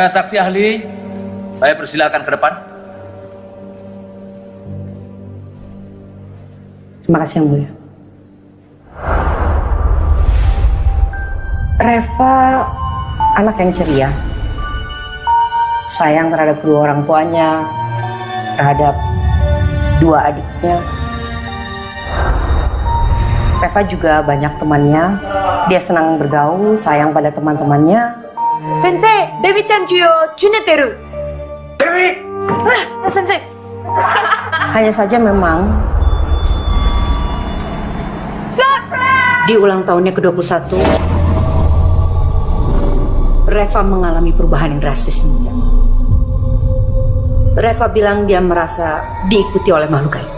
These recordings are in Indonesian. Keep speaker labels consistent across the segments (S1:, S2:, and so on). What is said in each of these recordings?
S1: Saudara saksi ahli, saya persilakan ke depan.
S2: Terima kasih yang mulia. Reva anak yang ceria, sayang terhadap kedua orang tuanya, terhadap dua adiknya. Reva juga banyak temannya, dia senang bergaul, sayang pada teman-temannya.
S3: Sensei, Dewi chan juyo juneteru. Dewi! Ah, sensei.
S2: Hanya saja memang
S3: Surprise!
S2: di ulang tahunnya ke-21, Reva mengalami perubahan yang drastis. Reva bilang dia merasa diikuti oleh makhluk gaib.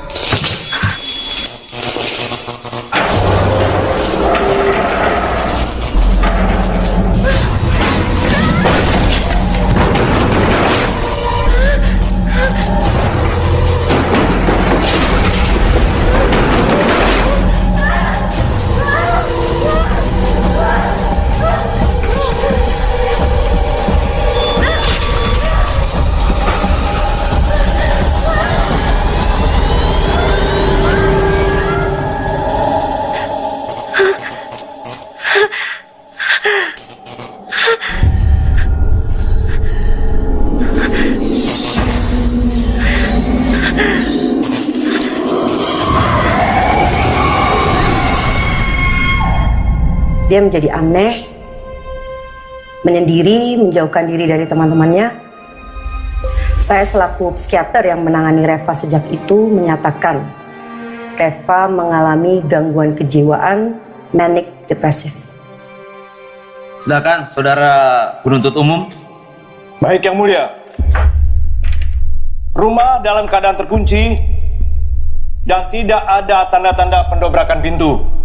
S2: Dia menjadi aneh, menyendiri, menjauhkan diri dari teman-temannya. Saya selaku psikiater yang menangani Reva sejak itu menyatakan Reva mengalami gangguan kejiwaan manic depresif.
S1: Silakan, saudara penuntut umum.
S4: Baik yang mulia. Rumah dalam keadaan terkunci dan tidak ada tanda-tanda pendobrakan pintu.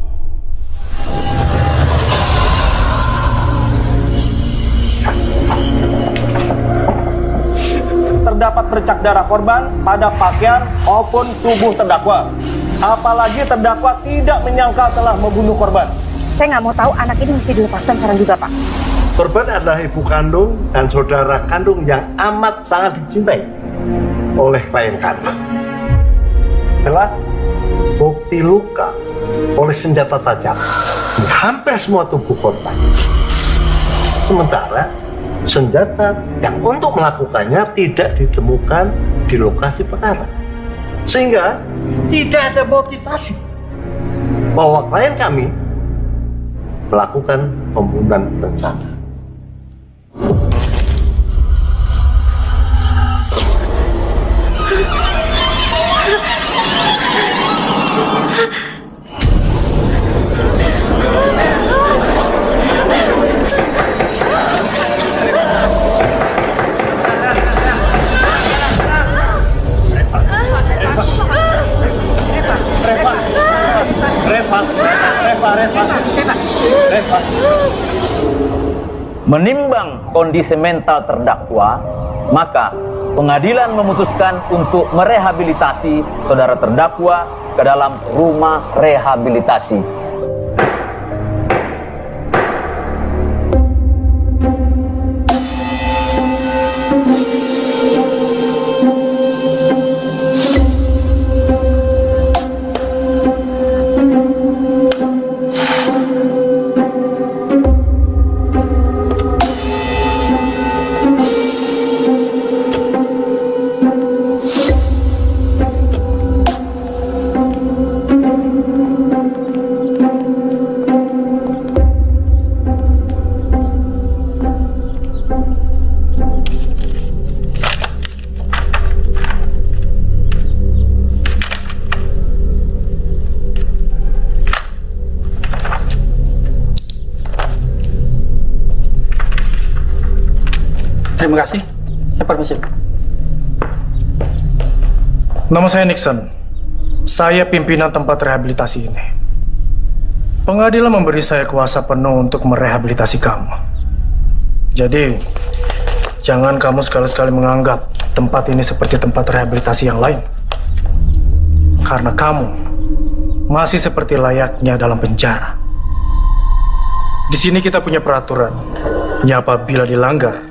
S4: Terdapat bercak darah korban pada pakaian maupun tubuh terdakwa. Apalagi terdakwa tidak menyangka telah membunuh korban.
S5: Saya nggak mau tahu anak ini mesti dilepaskan sekarang juga, Pak.
S6: Korban adalah ibu kandung dan saudara kandung yang amat sangat dicintai oleh klien kami. Jelas, bukti luka oleh senjata tajam di hampir semua tubuh korban. Sementara, senjata yang untuk melakukannya tidak ditemukan di lokasi perkara. Sehingga tidak ada motivasi bahwa klien kami melakukan pembunuhan berencana.
S1: Menimbang kondisi mental terdakwa, maka pengadilan memutuskan untuk merehabilitasi saudara terdakwa ke dalam rumah rehabilitasi.
S4: Nama saya Nixon. Saya pimpinan tempat rehabilitasi ini. Pengadilan memberi saya kuasa penuh untuk merehabilitasi kamu. Jadi, jangan kamu sekali-sekali menganggap tempat ini seperti tempat rehabilitasi yang lain. Karena kamu masih seperti layaknya dalam penjara. Di sini kita punya peraturan. yang apabila dilanggar,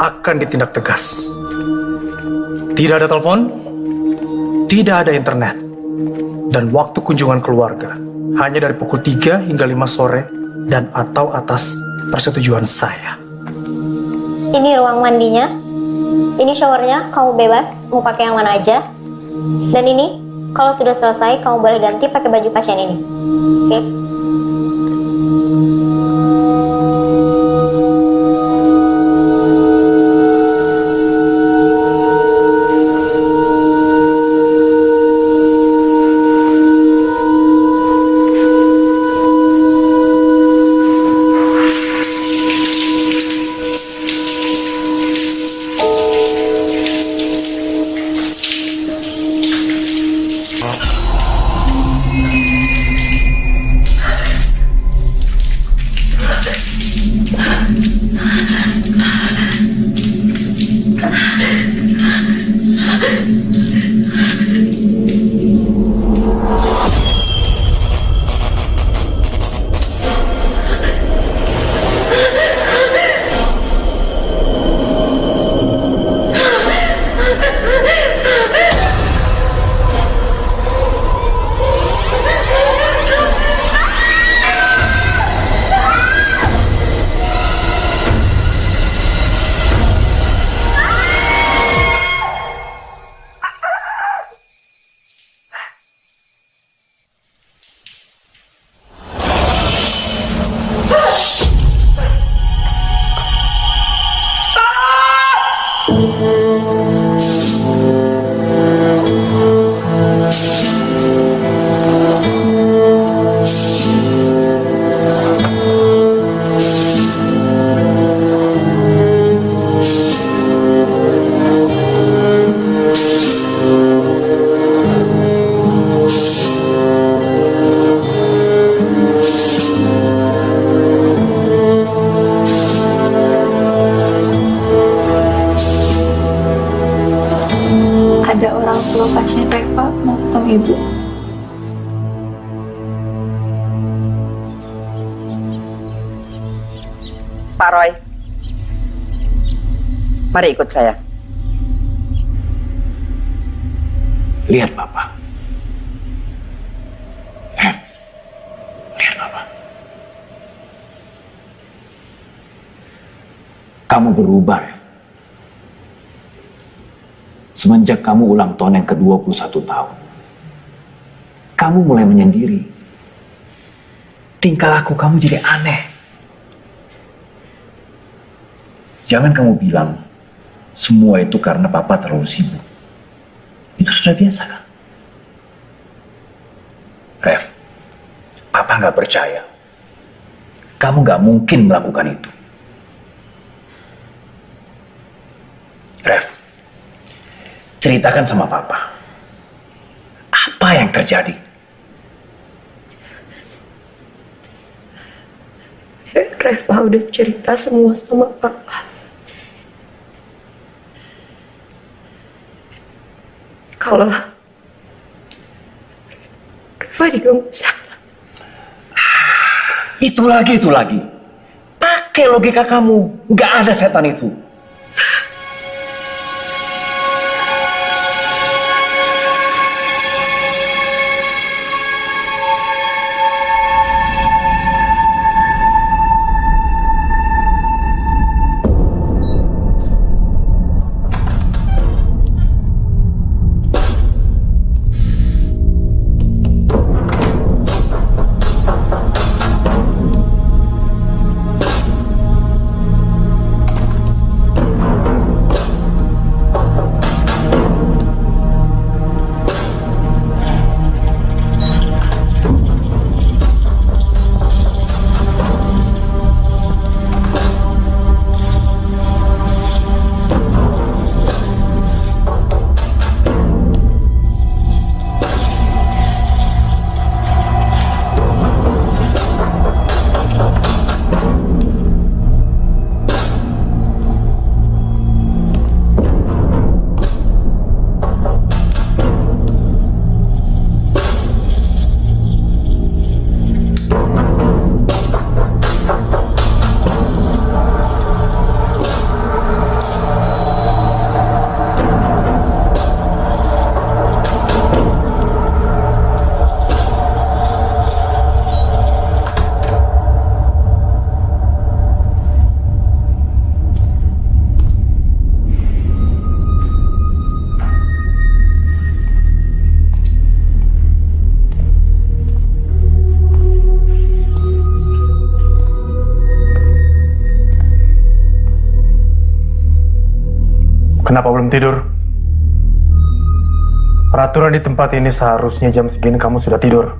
S4: akan ditindak tegas. Tidak ada telepon, tidak ada internet, dan waktu kunjungan keluarga hanya dari pukul 3 hingga 5 sore dan atau atas persetujuan saya.
S7: Ini ruang mandinya. Ini showernya, kamu bebas mau pakai yang mana aja. Dan ini, kalau sudah selesai, kamu boleh ganti pakai baju pasien ini. Oke?
S8: Ada
S9: mari ikut saya.
S10: Lihat Bapak. Eh, Lihat Bapak. Kamu berubah, Rev. Semenjak kamu ulang tahun yang ke-21 tahun, kamu mulai menyendiri. Tingkah laku kamu jadi aneh. Jangan kamu bilang semua itu karena papa terlalu sibuk. Itu sudah biasa kan? Rev, papa nggak percaya. Kamu nggak mungkin melakukan itu. Rev, ceritakan sama papa. Apa yang terjadi?
S9: Reva udah cerita semua sama papa. Kalau Reva.
S10: Itu lagi, itu lagi. Pakai logika kamu. Nggak ada setan itu.
S4: Kenapa belum tidur? Peraturan di tempat ini seharusnya jam segini kamu sudah tidur.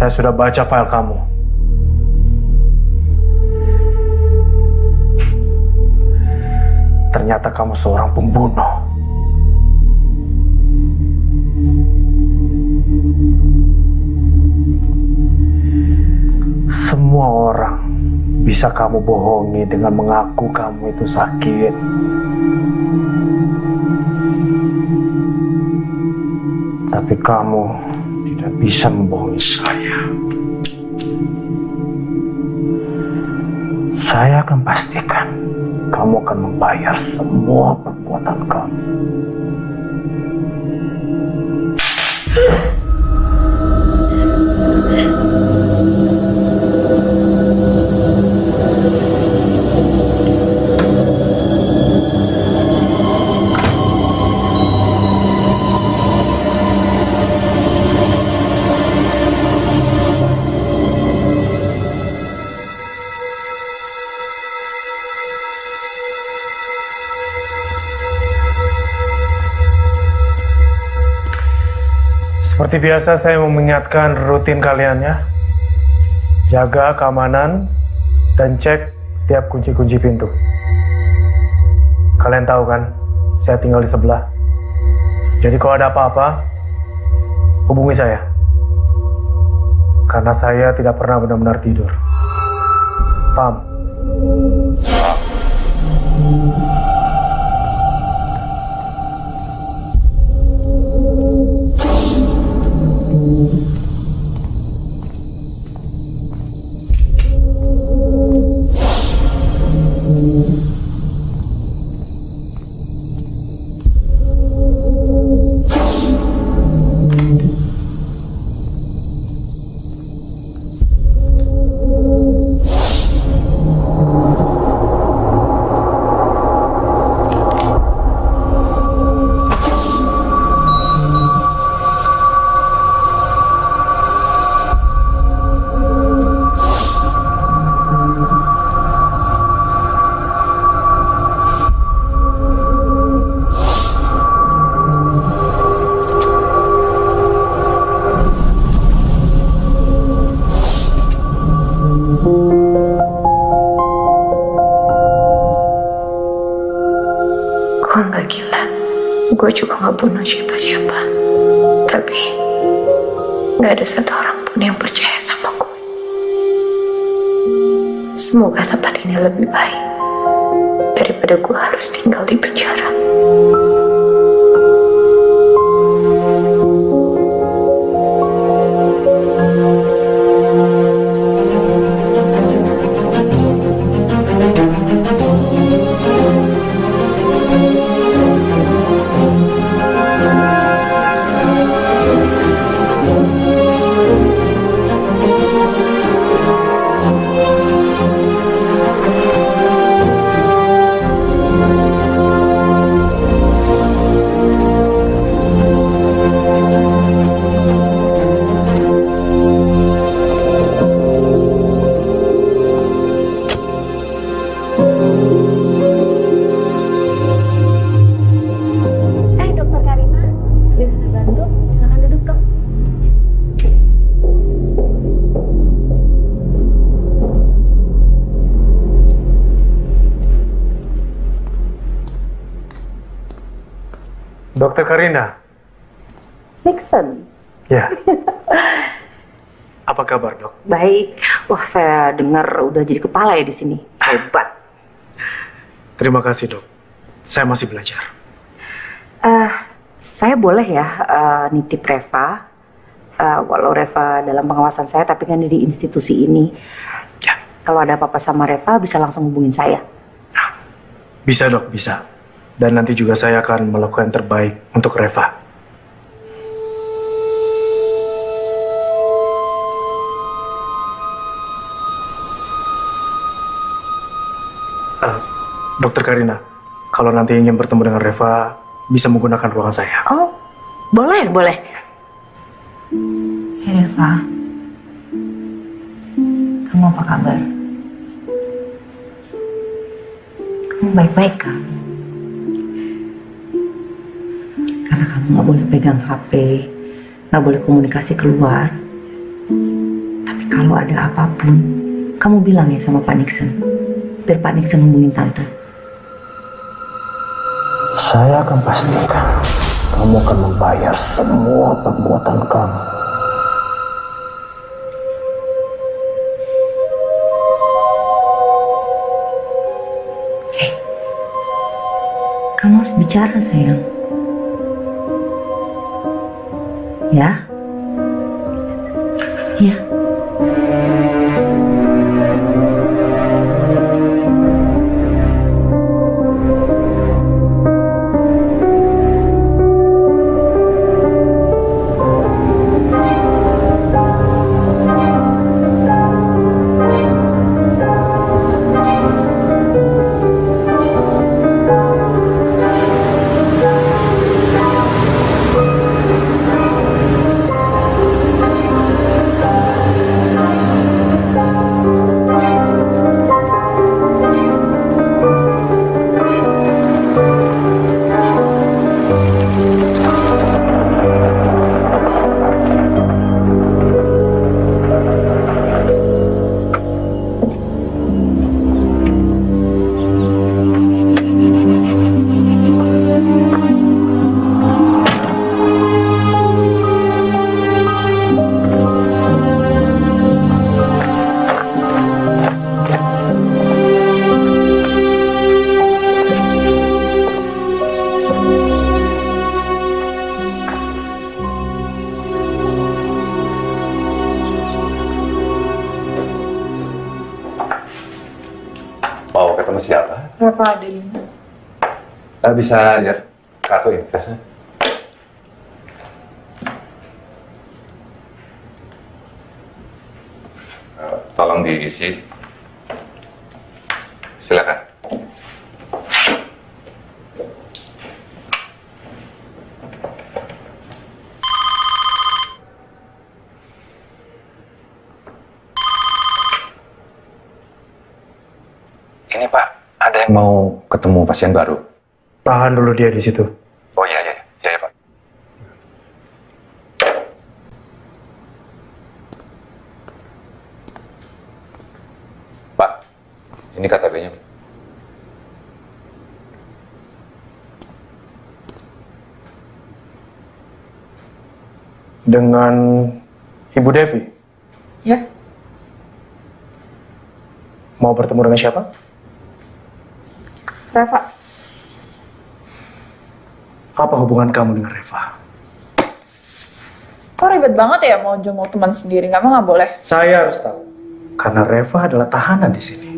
S4: Saya sudah baca file kamu. Ternyata kamu seorang pembunuh. Semua orang bisa kamu bohongi dengan mengaku kamu itu sakit. Tapi kamu tidak bisa membohongi saya. Saya akan pastikan kamu akan membayar semua perbuatan kamu. Seperti biasa saya mengingatkan rutin kalian ya. Jaga keamanan dan cek setiap kunci-kunci pintu. Kalian tahu kan, saya tinggal di sebelah. Jadi kalau ada apa-apa, hubungi saya. Karena saya tidak pernah benar-benar tidur. Paham?
S9: Gue Gue juga nggak bunuh siapa-siapa. Tapi nggak ada satu orang pun yang percaya sama gue. Semoga tempat ini lebih baik daripada gue harus tinggal di penjara.
S2: Udah jadi kepala ya di sini. Hebat.
S4: Terima kasih, Dok. Saya masih belajar.
S2: Eh, saya boleh ya eh, nitip Reva. Eh, walau Reva dalam pengawasan saya, tapi kan di institusi ini.
S4: Ya.
S2: Kalau ada apa-apa sama Reva, bisa langsung hubungin saya.
S4: Bisa, Dok, bisa. Dan nanti juga saya akan melakukan yang terbaik untuk Reva. Dokter Karina, kalau nanti ingin bertemu dengan Reva, bisa menggunakan ruangan saya.
S11: Oh, boleh, boleh. Hei Reva, kamu apa kabar? Kamu baik-baik kan? Karena kamu nggak boleh pegang HP, nggak boleh komunikasi keluar. Tapi kalau ada apa pun, kamu bilang ya sama Pak Nixon. Biar Pak Nixon hubungin Tante.
S4: Saya akan pastikan kamu akan membayar semua perbuatan kamu.
S11: Kamu harus bicara sayang. Ya? Ya.
S12: Eh, bisa lihat kartu identitasnya. Eh, Tolong diisi. Silakan. Ini Pak, ada yang mau ketemu pasien baru.
S4: Tahan dulu dia di situ.
S12: Oh iya, iya, iya, iya, Pak. Pak, ini KTP-nya.
S4: Dengan Ibu Devi,
S8: Ya,
S4: mau bertemu dengan siapa?
S8: Reva.
S4: Apa hubungan kamu dengan Reva?
S8: Kok ribet banget ya mau jenguk teman sendiri? Nggak mah nggak boleh.
S4: Saya harus tahu. Karena Reva adalah tahanan di sini.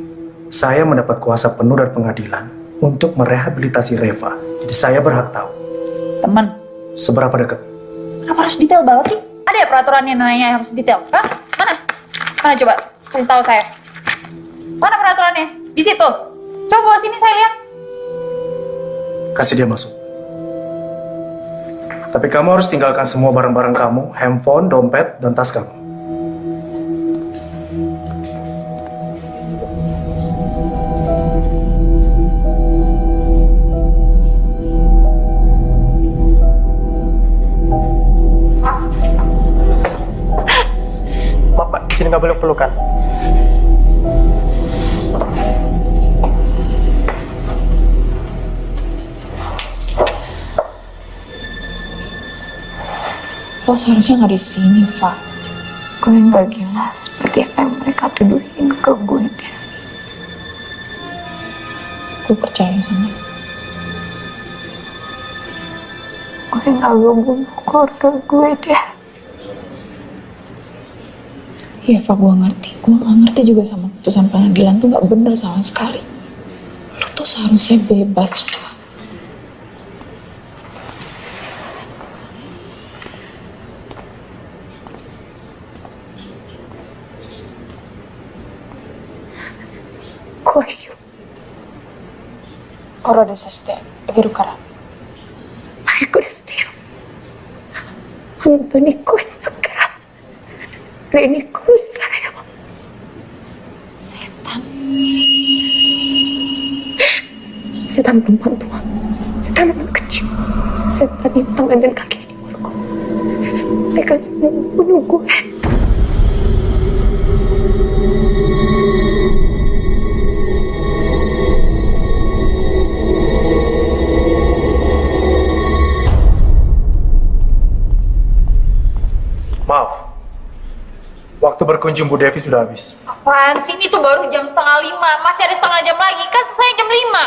S4: Saya mendapat kuasa penuh dari pengadilan untuk merehabilitasi Reva. Jadi saya berhak tahu.
S8: Teman,
S4: Seberapa dekat?
S8: kenapa harus detail banget sih? Ada ya peraturannya nanya harus detail? Hah? Mana? Mana coba? Kasih tahu saya. Mana peraturannya? Di situ. Coba sini saya lihat.
S4: Kasih dia masuk. Tapi kamu harus tinggalkan semua barang-barang kamu, handphone, dompet, dan tas kamu.
S8: Lo seharusnya nggak di sini, Fa.
S13: Gue nggak gila seperti apa yang mereka tuduhin ke gue deh.
S8: Gue percaya sama.
S13: Gue nggak gabung keluarga gue deh.
S8: Iya, Fa, gue ngerti. Gue nggak ngerti juga sama putusan pengadilan tuh nggak bener sama sekali. Lo tuh seharusnya bebas, Fa. 心でさしてあげるから
S14: マイクレステよ本当に声だからレに殺されよ
S8: setan
S14: setan perempuan tua setan anak kecil setan di tangan dan kaki di mulut mereka semua bunuh gue
S4: Berkunjung Bu Devi sudah habis.
S8: apaan sih? Ini tuh baru jam setengah lima. Masih ada setengah jam lagi. Kan selesai jam lima.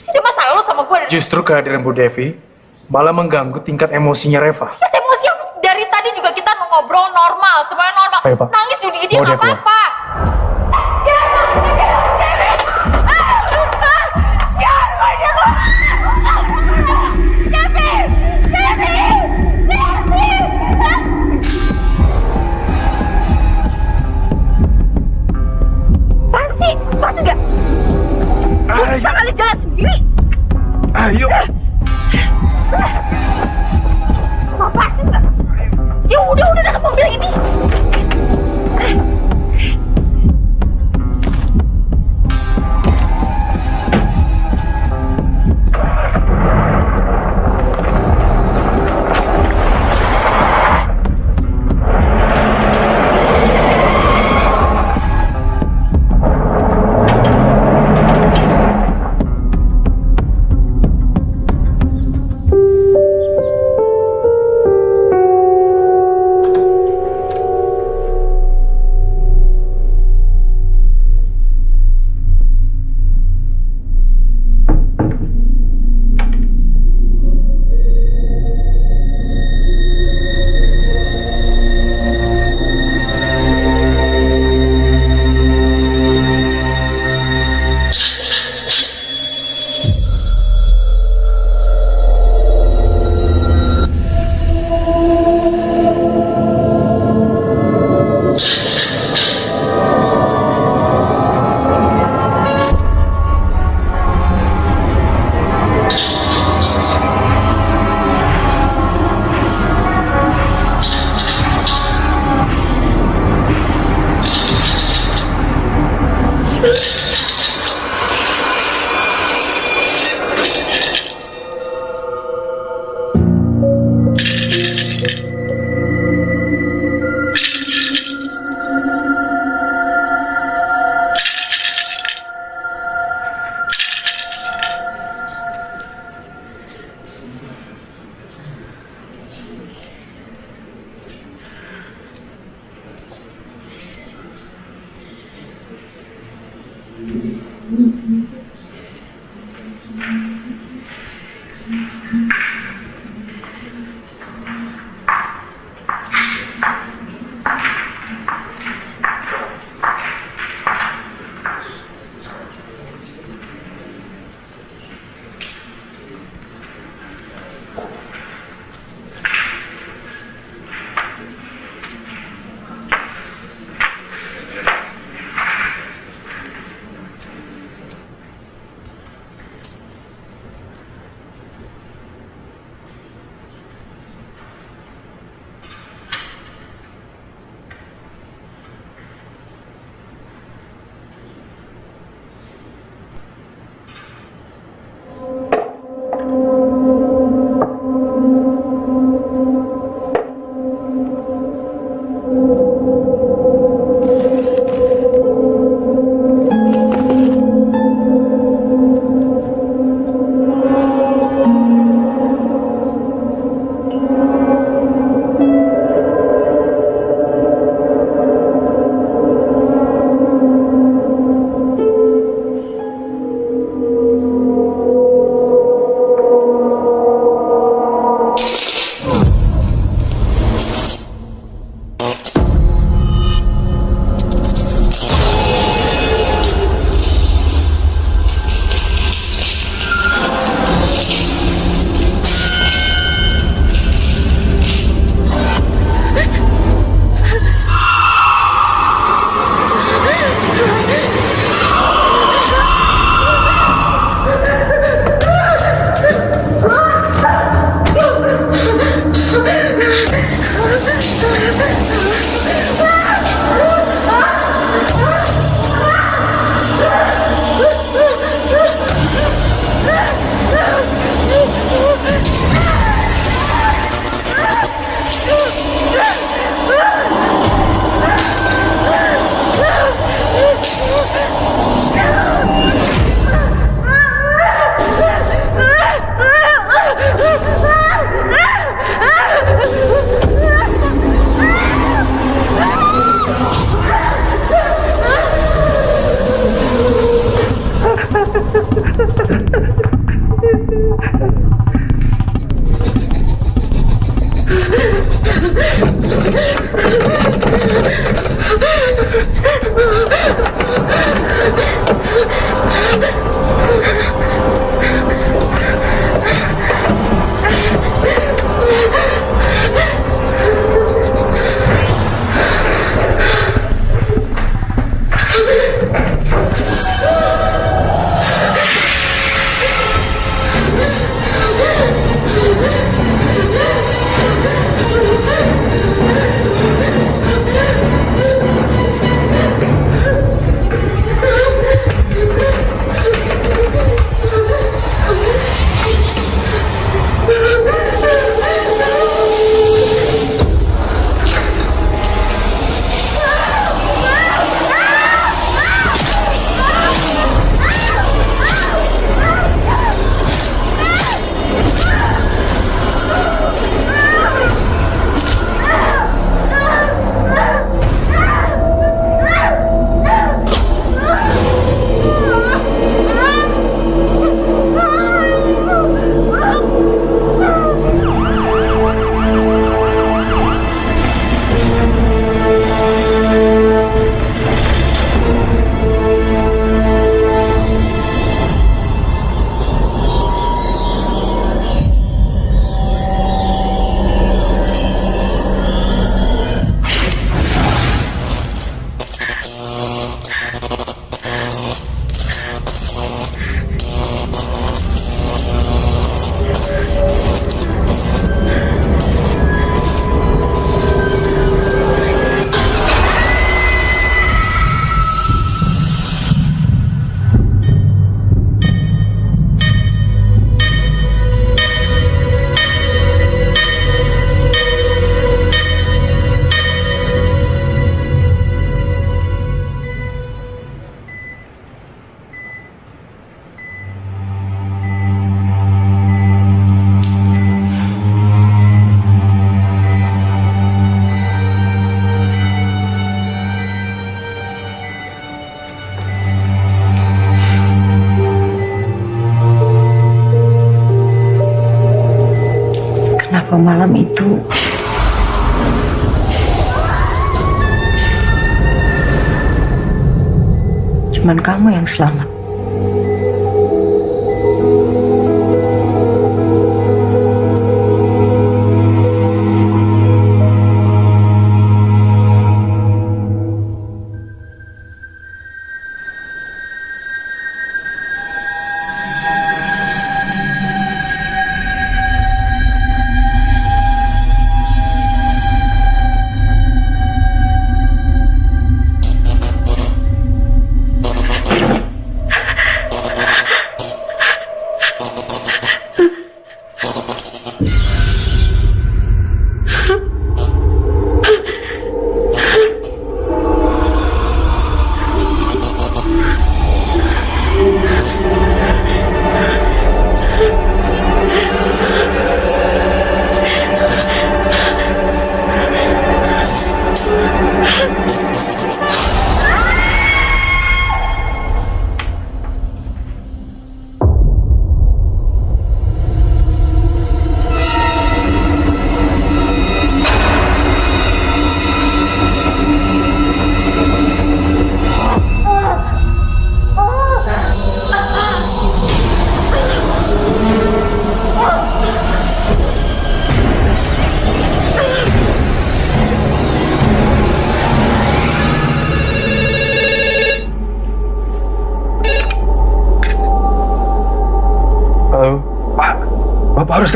S8: Sih ada masalah lo sama gue
S4: Justru kehadiran Bu Devi malah mengganggu tingkat emosinya Reva.
S8: Tingkat emosi apa dari tadi juga kita ngobrol normal. Semuanya normal.
S4: Ayo, Pak.
S8: nangis juga
S4: Bawa dia
S8: nggak apa-apa
S4: Ayo.
S8: Apa sih nggak? Ya udah udah dekat mobil ini.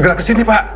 S12: Segera ke sini, Pak.
S15: Pak,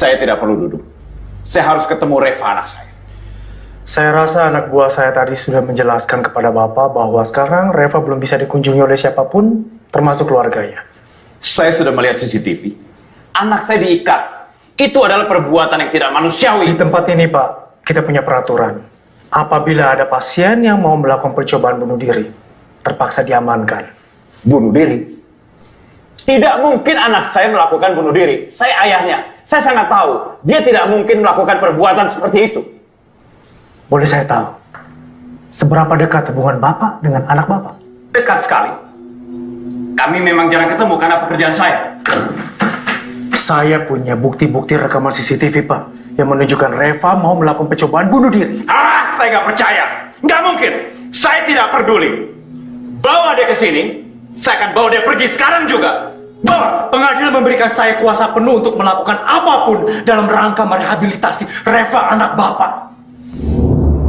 S15: Saya tidak perlu duduk. Saya harus ketemu Reva anak saya.
S4: Saya rasa anak buah saya tadi sudah menjelaskan kepada Bapak bahwa sekarang Reva belum bisa dikunjungi oleh siapa pun, termasuk keluarganya.
S15: Saya sudah melihat CCTV. Anak saya diikat. Itu adalah perbuatan yang tidak manusiawi.
S4: Di tempat ini, Pak, kita punya peraturan. Apabila ada pasien yang mau melakukan percobaan bunuh diri, terpaksa diamankan.
S15: Bunuh diri? Tidak mungkin anak saya melakukan bunuh diri. Saya ayahnya. Saya sangat tahu. Dia tidak mungkin melakukan perbuatan seperti itu.
S4: Boleh saya tahu, seberapa dekat hubungan Bapak dengan anak Bapak?
S15: Dekat sekali. Kami memang jarang ketemu karena pekerjaan saya.
S4: Saya punya bukti-bukti rekaman CCTV, Pak, yang menunjukkan Reva mau melakukan percobaan bunuh diri.
S15: Ah, saya nggak percaya. Nggak mungkin. Saya tidak peduli. Bawa dia ke sini. Saya akan bawa dia pergi sekarang juga. Bawa.
S4: Pengadilan memberikan saya kuasa penuh untuk melakukan apa pun dalam rangka merehabilitasi Reva anak Bapak.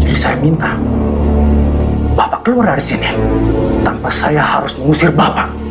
S4: Jadi saya minta Bapak keluar dari sini tanpa saya harus mengusir Bapak.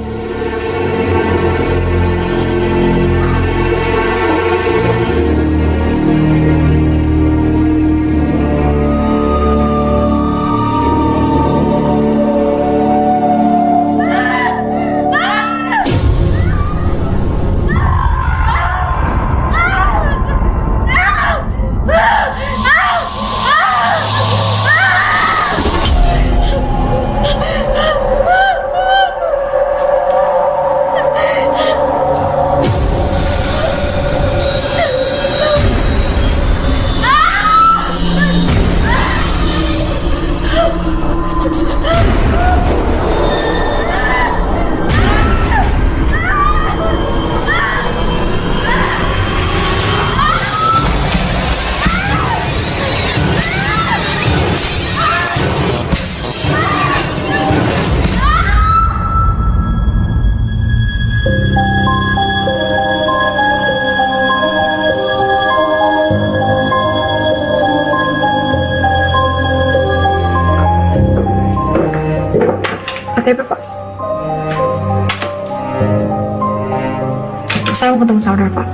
S8: Ketemu sama Reva.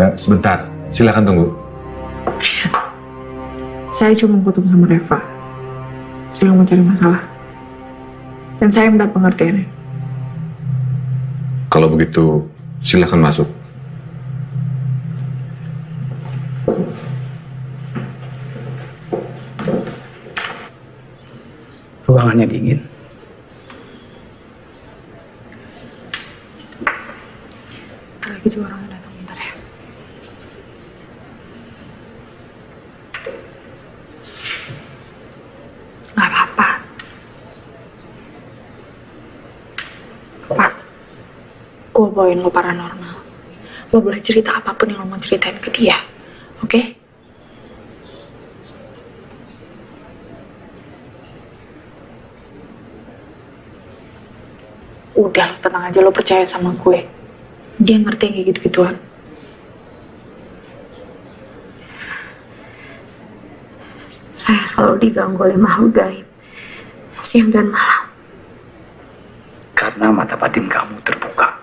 S12: Eh, sebentar, silakan tunggu.
S8: Saya cuma ketemu sama Reva. Saya mau cari masalah. Dan saya minta pengertiannya.
S12: Kalau begitu, silakan masuk.
S10: Ruangannya dingin.
S8: Ntar lagi juga orang datang bentar ya. Gak apa-apa. Pak, gue bawain lo paranormal. Lo boleh cerita apa pun yang lo mau ceritain ke dia. Oke? Udah, tenang aja lo percaya sama gue. Dia ngerti kayak gitu-gituan. Saya selalu diganggu oleh makhluk gaib. Siang dan malam.
S10: Karena mata batin kamu terbuka.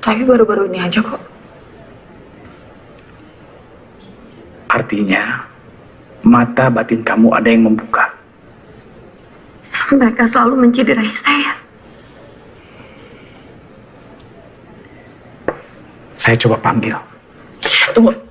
S8: Tapi baru-baru ini aja kok.
S10: Artinya, mata batin kamu ada yang membuka.
S8: Mereka selalu menciderai saya.
S10: Saya coba panggil.
S8: Tunggu.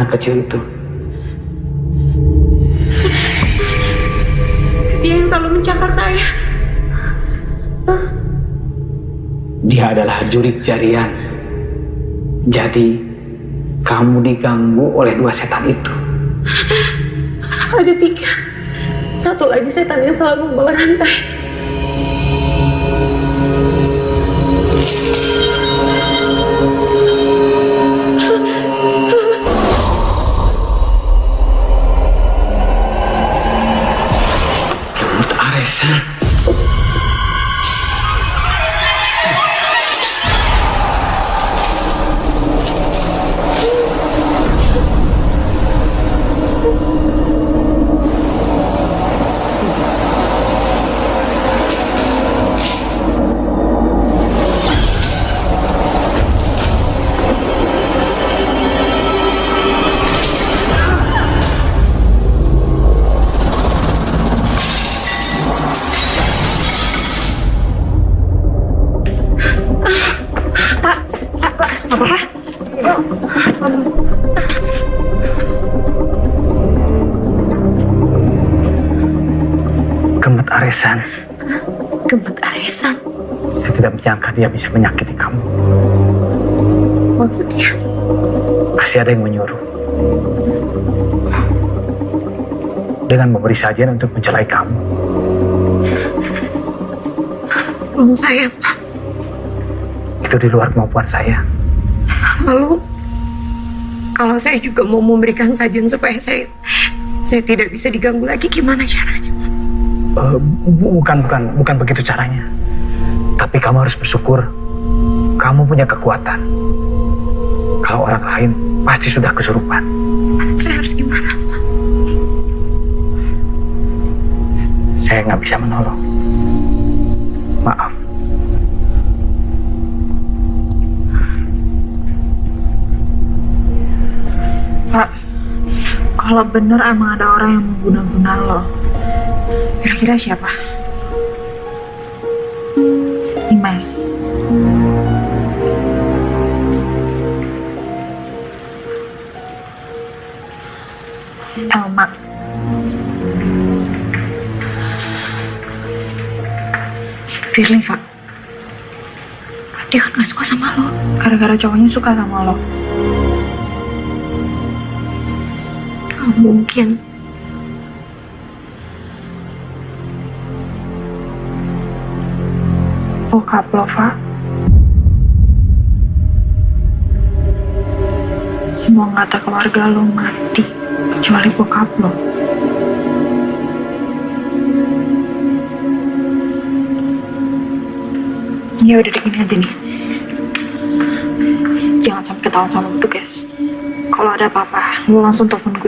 S10: Anak kecil itu.
S8: Dia yang selalu mencakar saya.
S10: Dia adalah jurik jarian. Jadi, kamu diganggu oleh dua setan itu.
S8: Ada tiga. Satu lagi setan yang selalu membawa rantai.
S10: Yes. Dia bisa menyakiti kamu.
S8: Maksudnya?
S10: Pasti ada yang menyuruh. Dengan memberi sajian untuk mencelai kamu.
S8: Belum saya, Pak.
S10: Itu di luar kemampuan saya.
S8: Lalu, kalau saya juga mau memberikan sajian supaya saya saya tidak bisa diganggu lagi, gimana caranya?
S10: Bu- bukan, bukan, bukan begitu caranya. Tapi kamu harus bersyukur kamu punya kekuatan. Kalau orang lain pasti sudah kesurupan.
S8: Saya harus gimana?
S10: Saya nggak bisa menolong. Maaf.
S8: Pak, kalau bener emang ada orang yang mengguna-guna lo, kira-kira siapa? Firly, Pak. Dia kan gak suka sama lo. Gara-gara cowoknya suka sama lo. Gak mungkin. Bokap lo, Pak. Semua ngata keluarga lo mati, kecuali bokap lo. Ya udah deh, gini aja nih. Jangan sampai ketahuan sama petugas. Kalau ada apa-apa, lo langsung telepon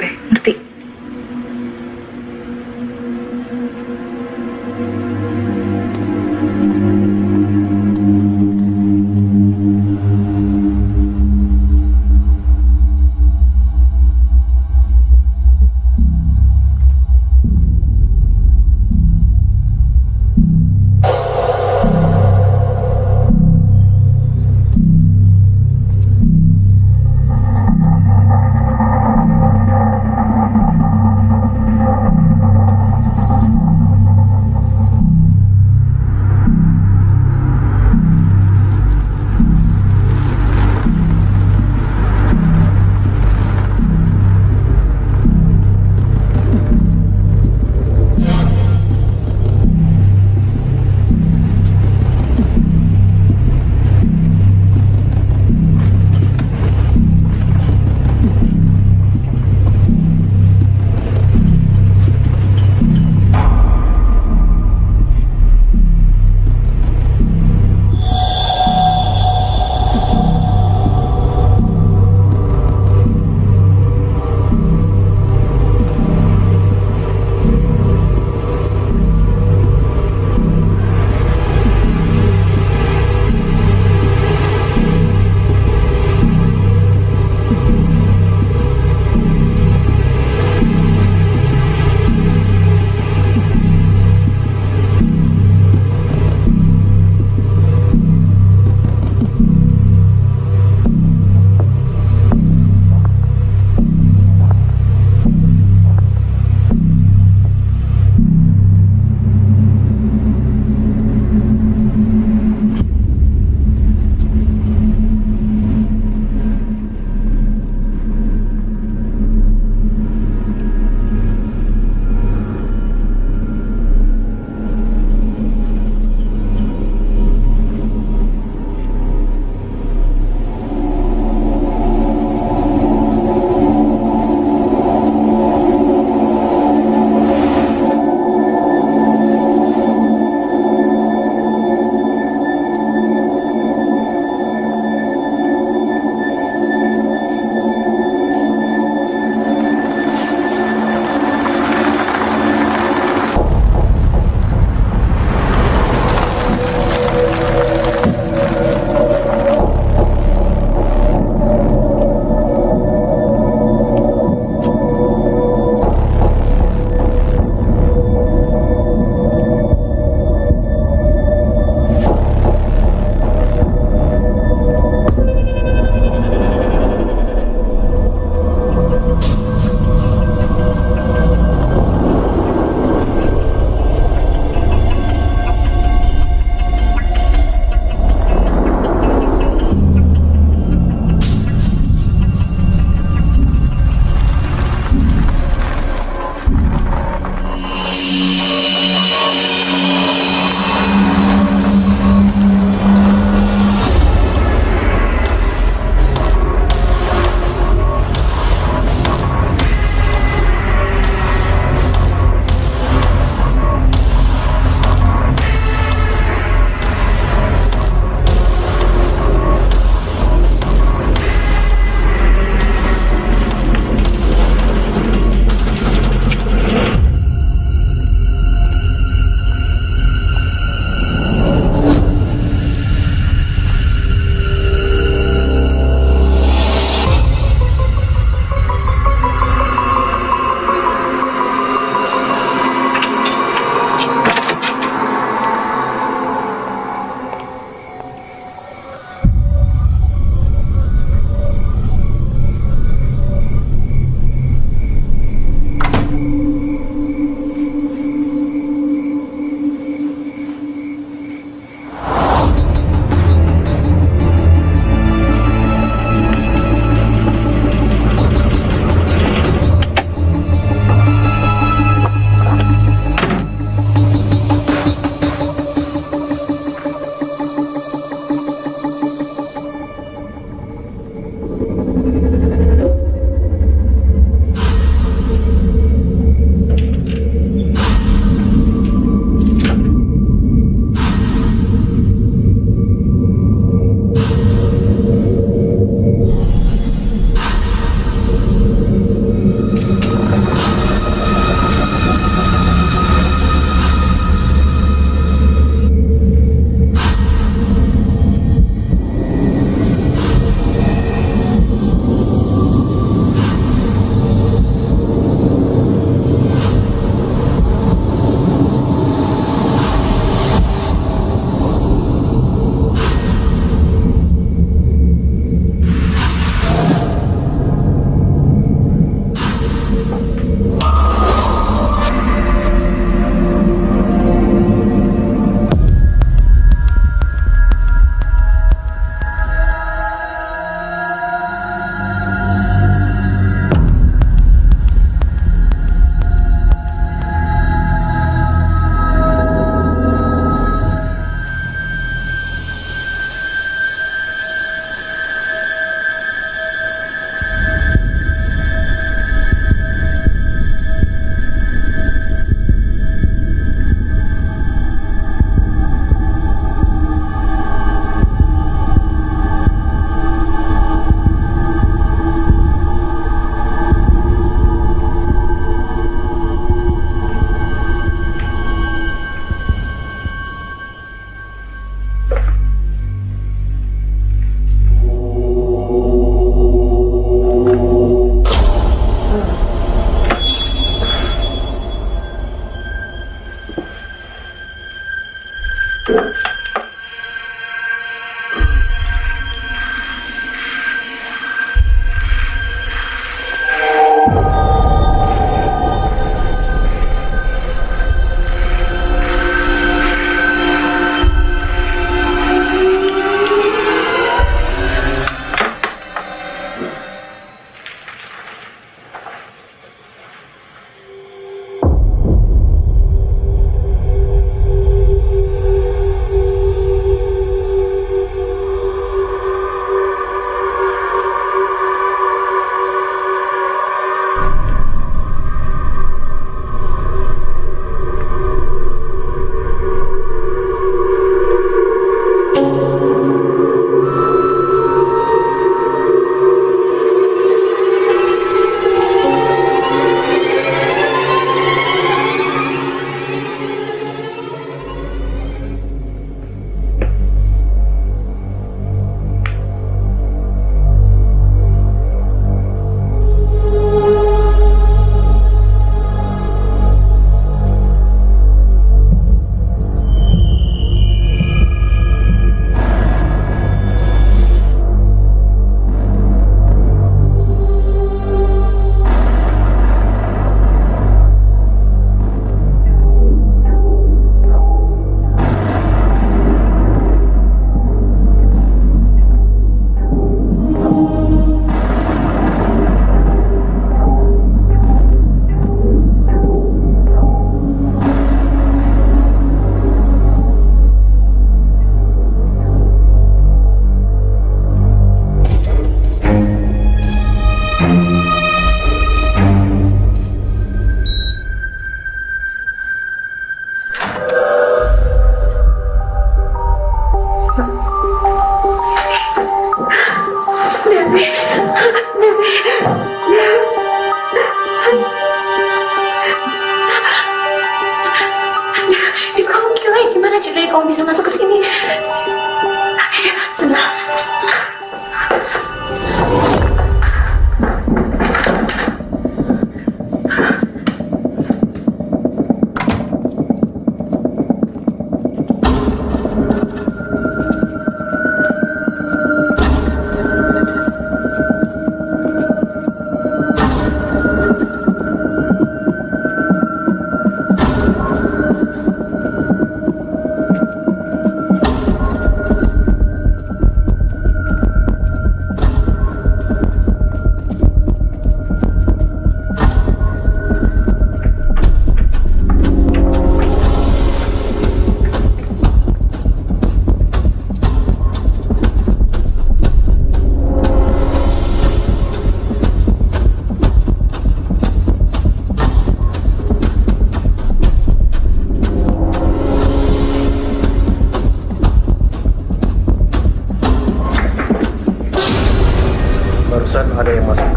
S8: されます。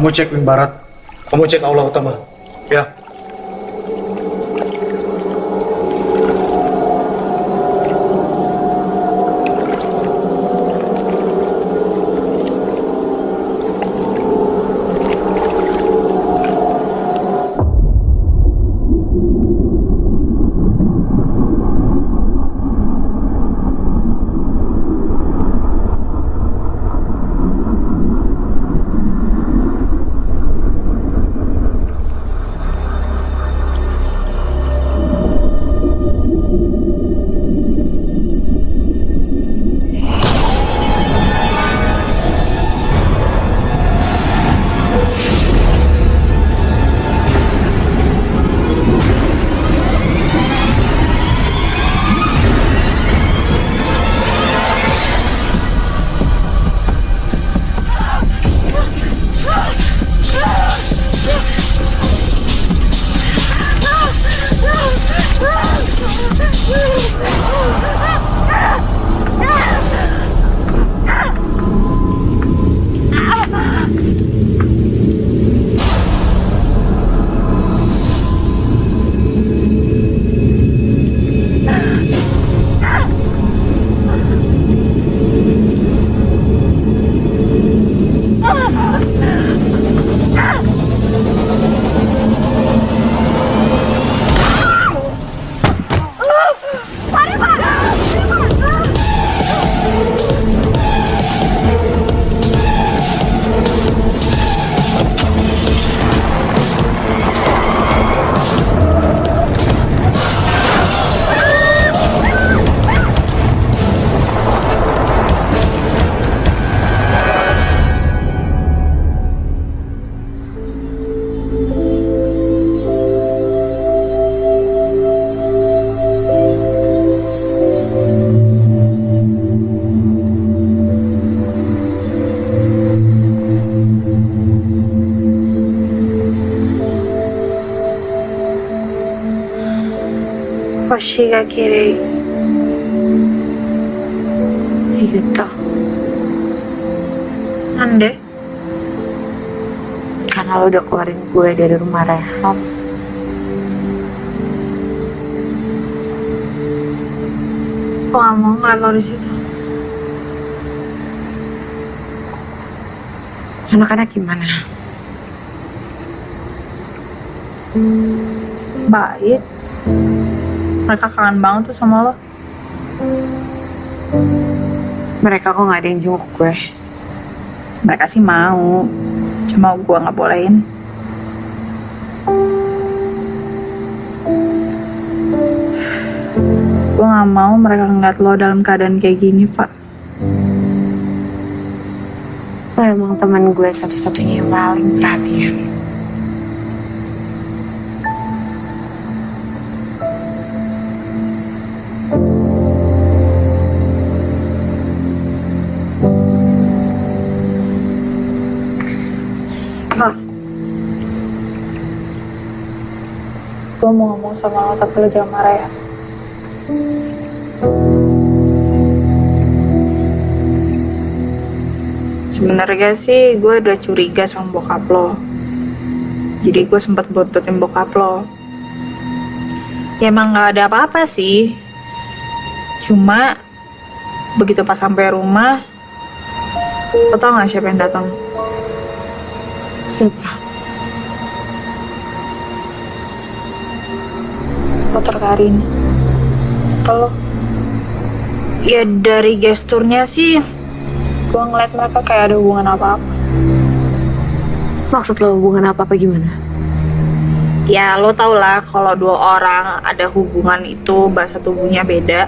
S8: Kamu
S4: cek wing barat. Kamu cek aula utama. Ya.
S9: chega a querer. 알겠다. 안 Karena lo udah keluarin gue dari rumah Rehab. Gue gak mau ngeliat lo di situ. Anak-anak gimana?
S8: Baik. Mereka kangen banget tuh sama lo.
S9: Mereka kok gak ada yang jenguk gue.
S8: Mereka sih mau. Cuma gue nggak bolehin. Gue nggak mau mereka ngeliat lo dalam keadaan kayak gini, Pak.
S9: Lo emang teman gue satu-satunya yang paling perhatian.
S8: Gue mau ngomong sama lo, tapi lo jangan marah ya. Sebenarnya sih gue udah curiga sama bokap lo. Jadi gue sempat buntutin bokap lo. Ya emang gak ada apa-apa sih. Cuma begitu pas sampai rumah, lo tau gak siapa yang datang? Motor Karin. Kalau ya dari gesturnya sih, gue ngeliat mereka kayak ada hubungan apa-apa.
S9: Maksud lo hubungan apa-apa gimana?
S8: Ya lo tau lah kalau dua orang ada hubungan itu bahasa tubuhnya beda.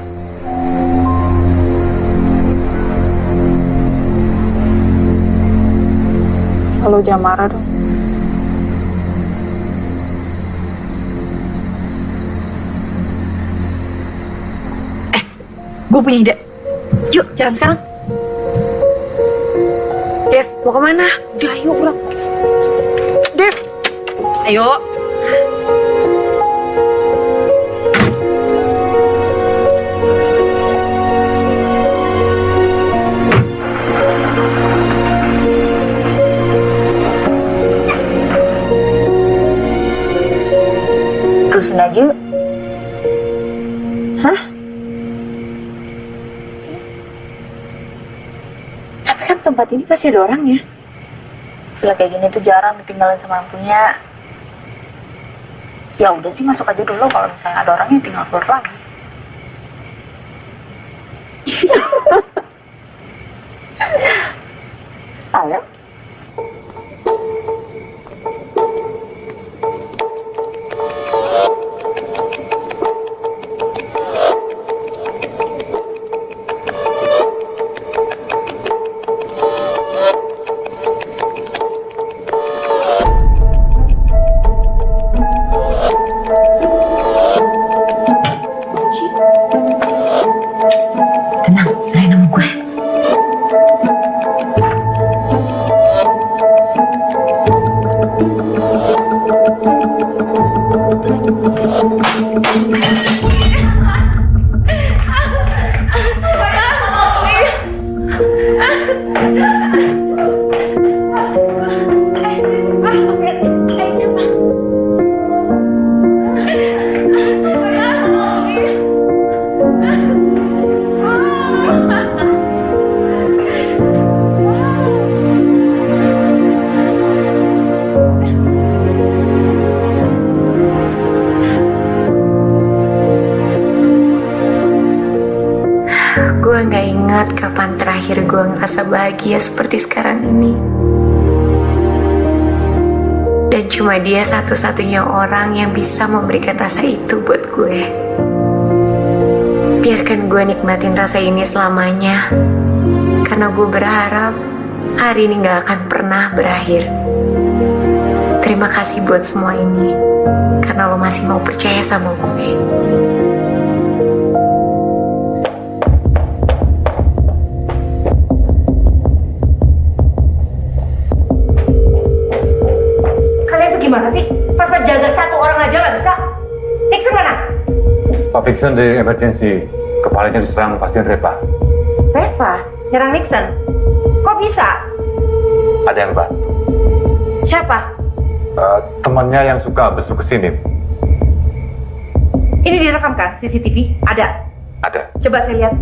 S8: Lo jangan marah dong. Gue punya ide. Yuk, jalan sekarang.
S9: Dev, mau ke mana?
S8: Udah, ayo pulang. Dev, ayo.
S9: Terusin aja yuk. Hah? Tapi kan tempat ini pasti ada orangnya.
S8: Villa kayak gini tuh jarang ditinggalin sama yang punya. Ya udah sih masuk aja dulu kalau misalnya ada orangnya tinggal keluar lagi.
S9: Ayo. Gue ngerasa bahagia seperti sekarang ini. Dan cuma dia satu-satunya orang yang bisa memberikan rasa itu buat gue. Biarkan gue nikmatin rasa ini selamanya. Karena gue berharap hari ini gak akan pernah berakhir. Terima kasih buat semua ini. Karena lo masih mau percaya sama gue.
S5: Nixon
S12: dari emergency. Kepalanya diserang pasien Reva.
S5: Reva, nyerang Nixon. Kok bisa?
S12: Ada yang bantu.
S5: Siapa?
S12: Eh, temannya yang suka besuk ke sini.
S5: Ini direkam kan CCTV? Ada.
S12: Ada.
S5: Coba saya lihat.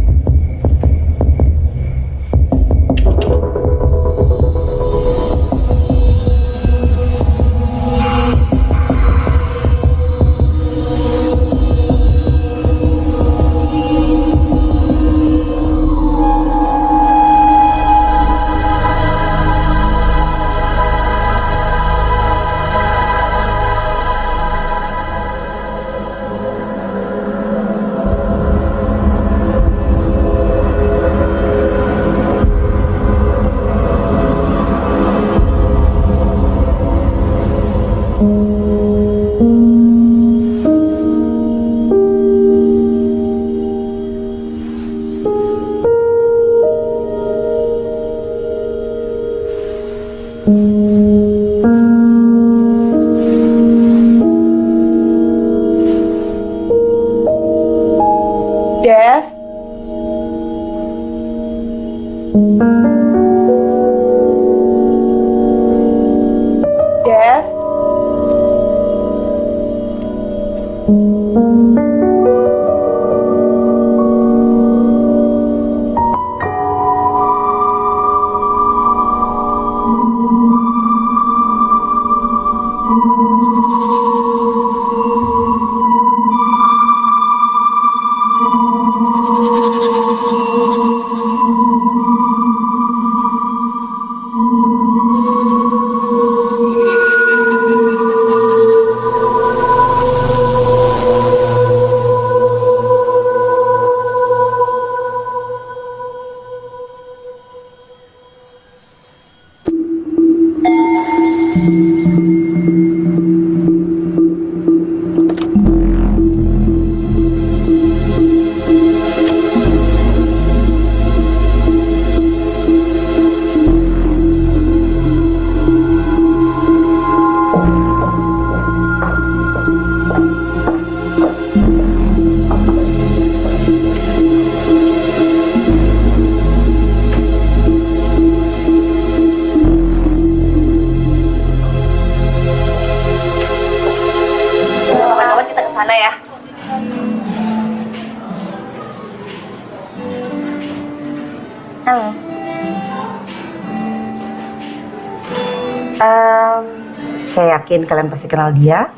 S2: Yakin kalian pasti kenal dia.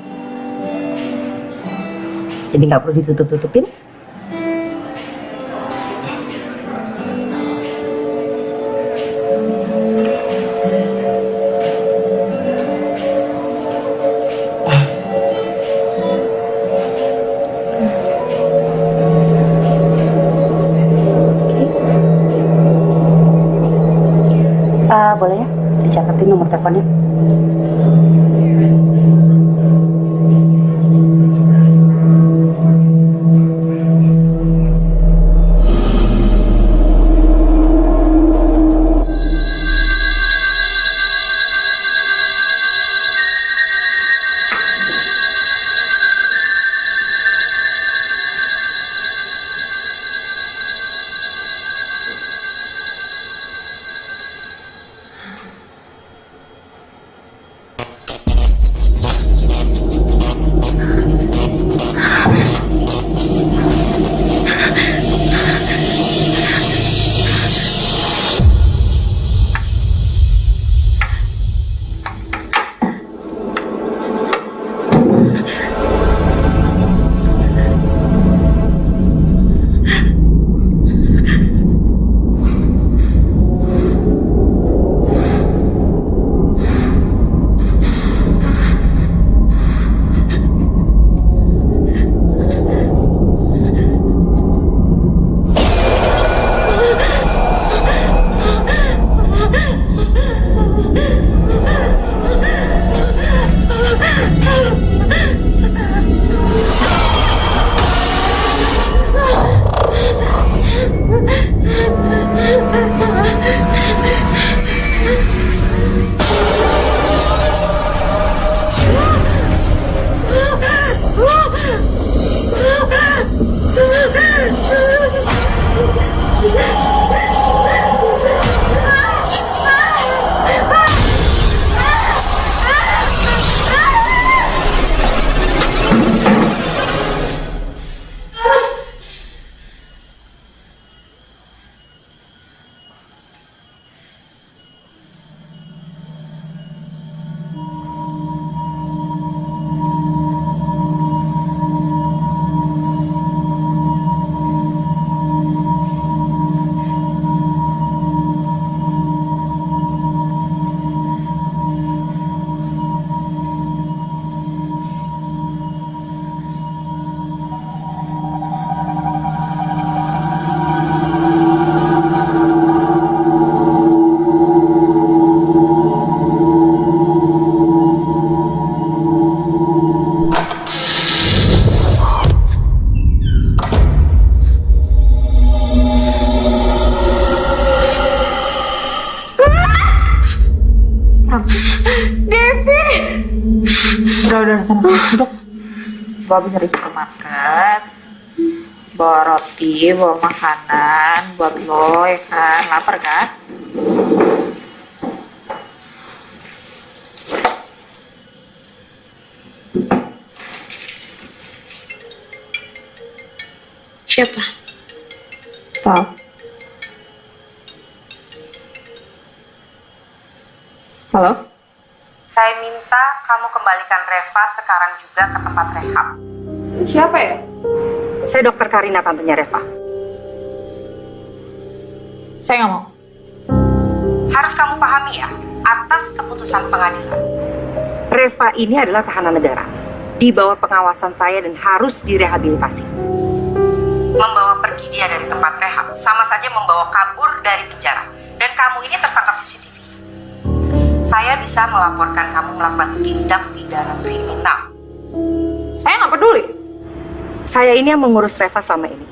S2: Jadi nggak perlu ditutup-tutupin. Eh, boleh ya dicatatin nomor teleponnya?
S8: Gue habis dari supermarket. Bawa roti, bawa makanan buat lo ya kan. Lapar kan?
S14: Siapa?
S8: Tahu. Halo?
S2: Minta kamu kembalikan Reva sekarang juga ke tempat rehab.
S8: Siapa ya?
S2: Saya dokter Karina, tantenya Reva.
S8: Saya nggak mau.
S2: Harus kamu pahami ya, atas keputusan pengadilan. Reva ini adalah tahanan negara. Di bawah pengawasan saya dan harus direhabilitasi. Membawa pergi dia dari tempat rehab, sama saja membawa kabur dari penjara. Dan kamu ini tertangkap CCTV. Saya bisa melaporkan kamu melakukan tindak pidana kriminal.
S8: Saya nggak peduli.
S2: Saya ini yang mengurus Reva selama ini.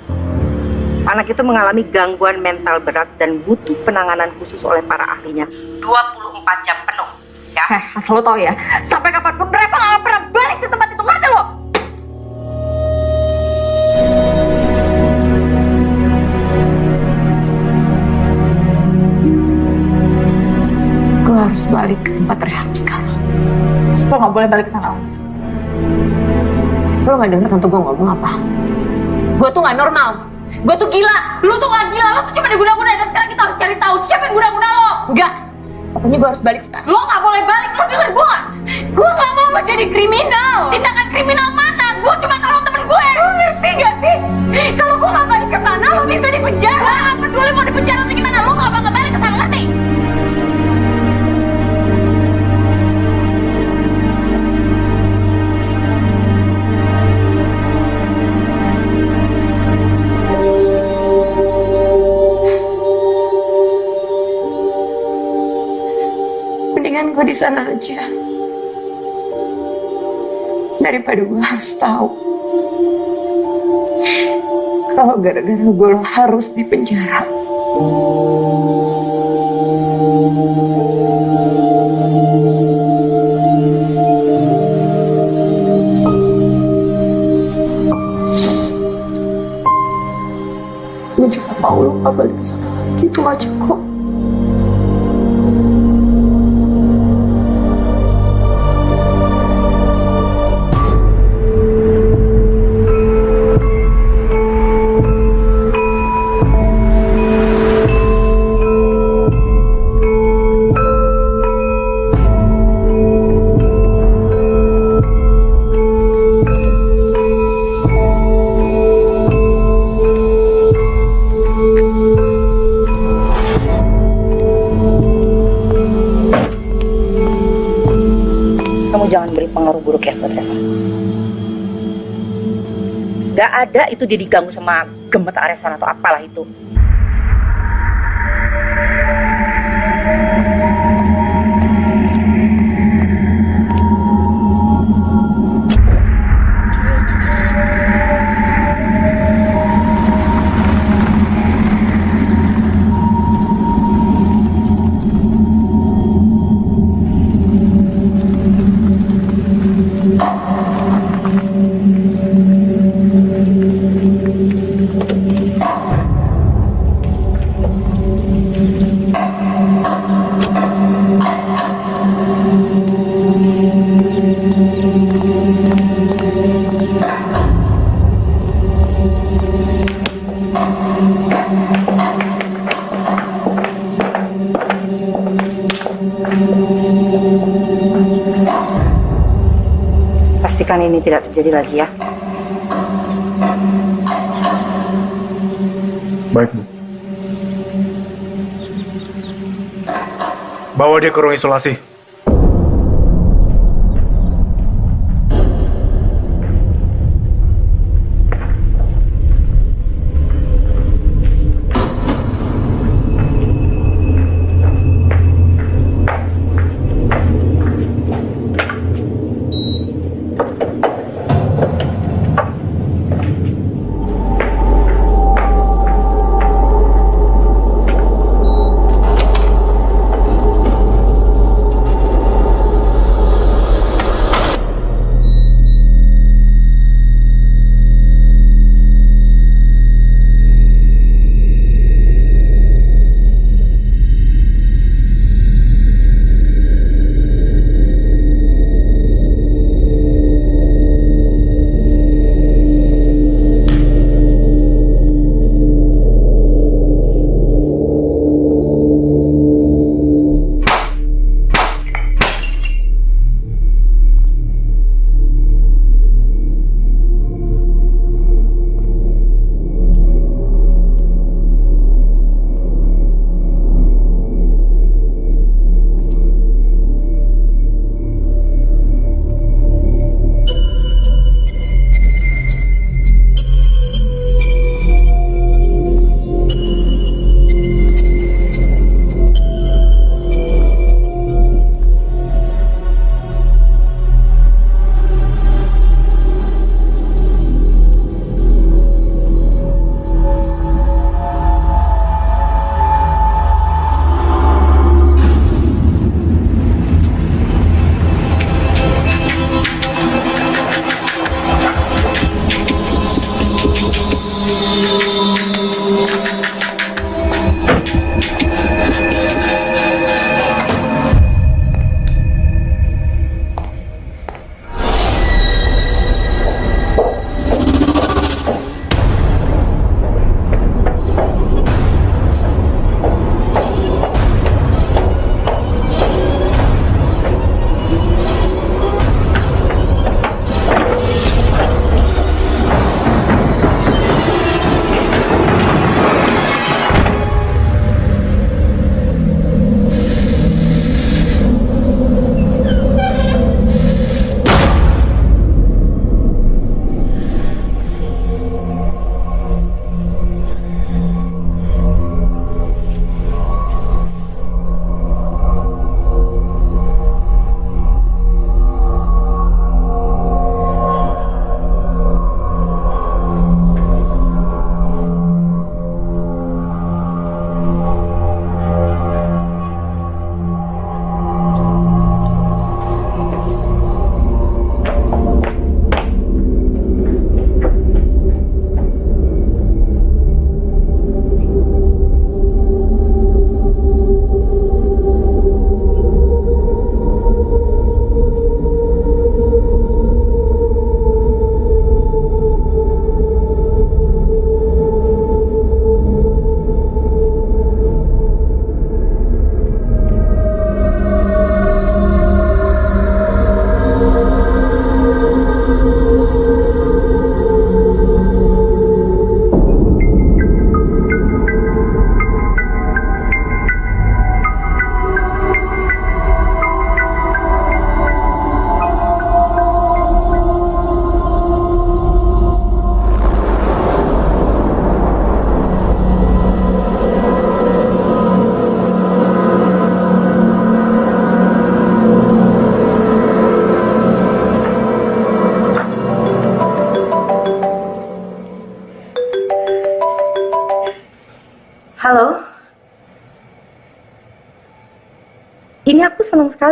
S2: Anak itu mengalami gangguan mental berat dan butuh penanganan khusus oleh para ahlinya 24 jam penuh. Ya.
S8: Eh, asal lo tau ya, sampai kapan pun Reva nggak pernah balik ke tempat itu, ngerti lo?
S14: Gue harus balik ke tempat rehab sekarang.
S8: Lo nggak boleh balik ke sana.
S14: Lo gak denger tante gue ngomong apa? Gue tuh gak normal. Gue tuh gila.
S8: Lo tuh nggak gila, lo tuh cuma diguna-guna dan sekarang kita harus cari tahu siapa yang guna-guna lo.
S14: Enggak. Pokoknya gue harus balik sekarang.
S8: Lo nggak boleh balik, lo denger gue nggak?
S14: Gue gak mau menjadi kriminal.
S8: Tindakan kriminal mana? Gue cuma nolong temen gue.
S14: Lo ngerti gak sih? Kalau gue gak balik ke sana, lo bisa di penjara.
S8: Gak peduli mau di penjara atau gimana, lo nggak bakal
S14: Mendingan gue di sana aja. Daripada gue harus tahu. Kalau gara-gara gue lo harus di penjara. Gue juga mau lo balik ke sana lagi. Itu aja kok.
S2: Buruk ya buat Reva. Gak ada itu dia diganggu sama gemet aresan atau apalah itu. Terjadi lagi ya.
S4: Baik, Bu. Bawa dia ke ruang isolasi.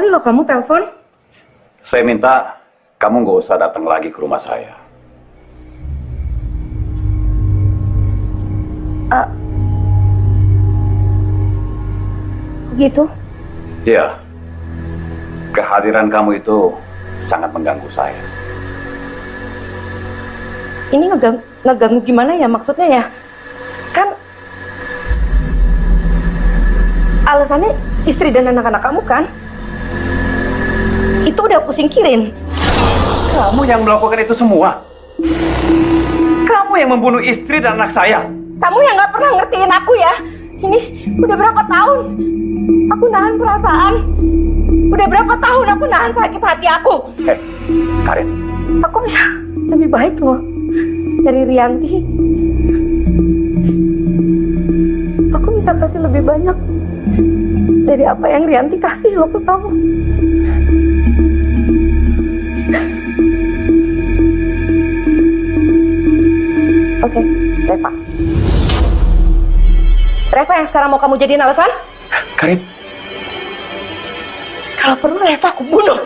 S5: Sekali loh kamu telepon.
S1: Saya minta kamu nggak usah datang lagi ke rumah saya.
S5: Ah. Kok gitu?
S1: Iya. Kehadiran kamu itu sangat mengganggu saya.
S5: Ini ngegang ngeganggu gimana ya maksudnya ya? Kan alasannya istri dan anak-anak kamu kan? Udah aku singkirin.
S16: Kamu yang melakukan itu semua. Kamu yang membunuh istri dan anak saya.
S5: Kamu yang nggak pernah ngertiin aku ya. Ini udah berapa tahun aku nahan perasaan. Udah berapa tahun aku nahan sakit hati aku.
S1: Hei, Karin.
S5: Aku bisa lebih baik loh dari Rianti. Aku bisa kasih lebih banyak dari apa yang Rianti kasih loh ke kamu. Oke, Reva. Reva yang sekarang mau kamu jadiin alasan?
S16: Karin.
S5: Kalau perlu Reva aku bunuh.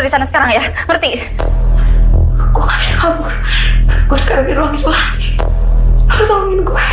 S8: Kabur dari sana sekarang ya, ngerti? Gue gak bisa kabur. Gue sekarang di ruang isolasi. Lo tolongin gue.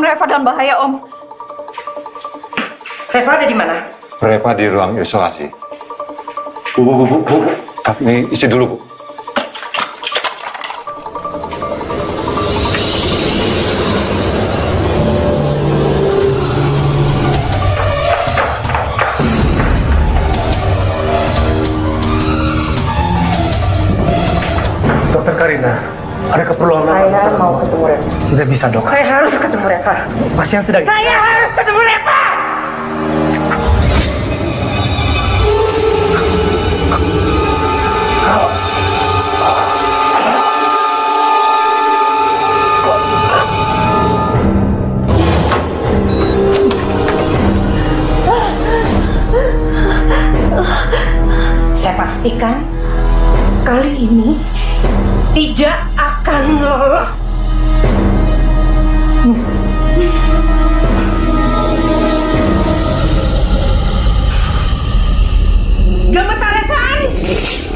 S8: Om Reva dalam bahaya, Om.
S2: Reva ada di mana?
S5: Reva di ruang isolasi. Bu, bu, bu, bu, bu. Kami isi dulu, Bu.
S4: Dokter Karina, ada keperluan apa?
S2: Saya mau ketemu Reva.
S4: Tidak bisa dok.
S2: Saya harus ketemu Reva.
S4: Pasien sedang.
S2: Saya harus ketemu Reva. Saya pastikan kali ini tidak akan lolos.
S5: Thanks.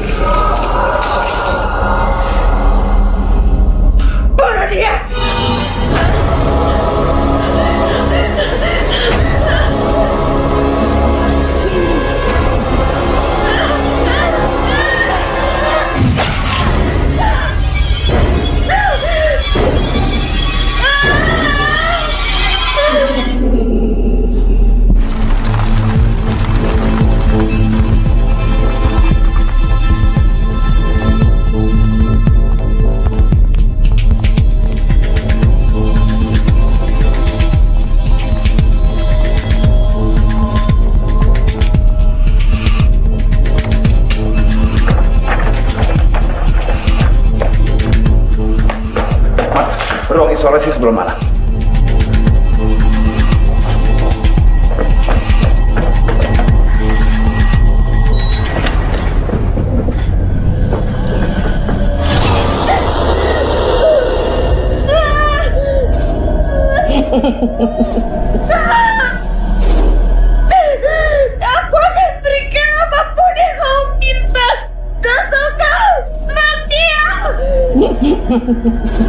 S5: Gracias.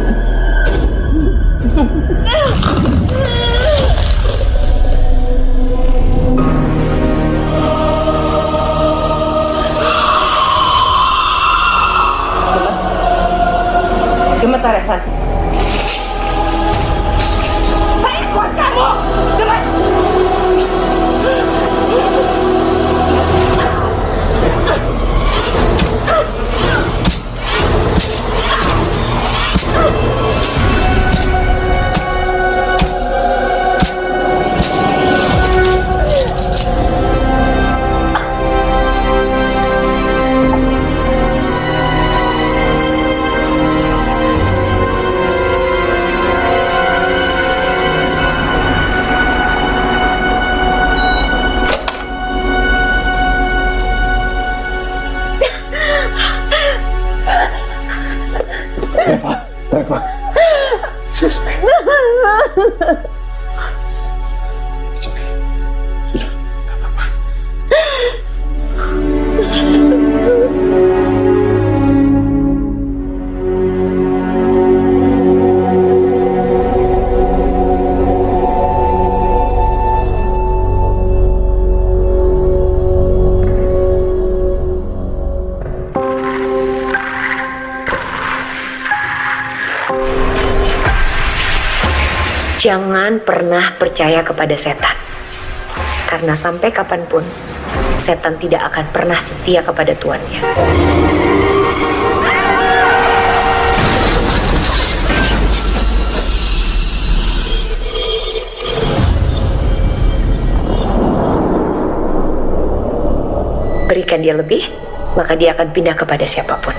S9: Jangan pernah percaya kepada setan. Karena sampai kapan pun, setan tidak akan pernah setia kepada tuannya. Berikan dia lebih, maka dia akan pindah kepada siapa pun.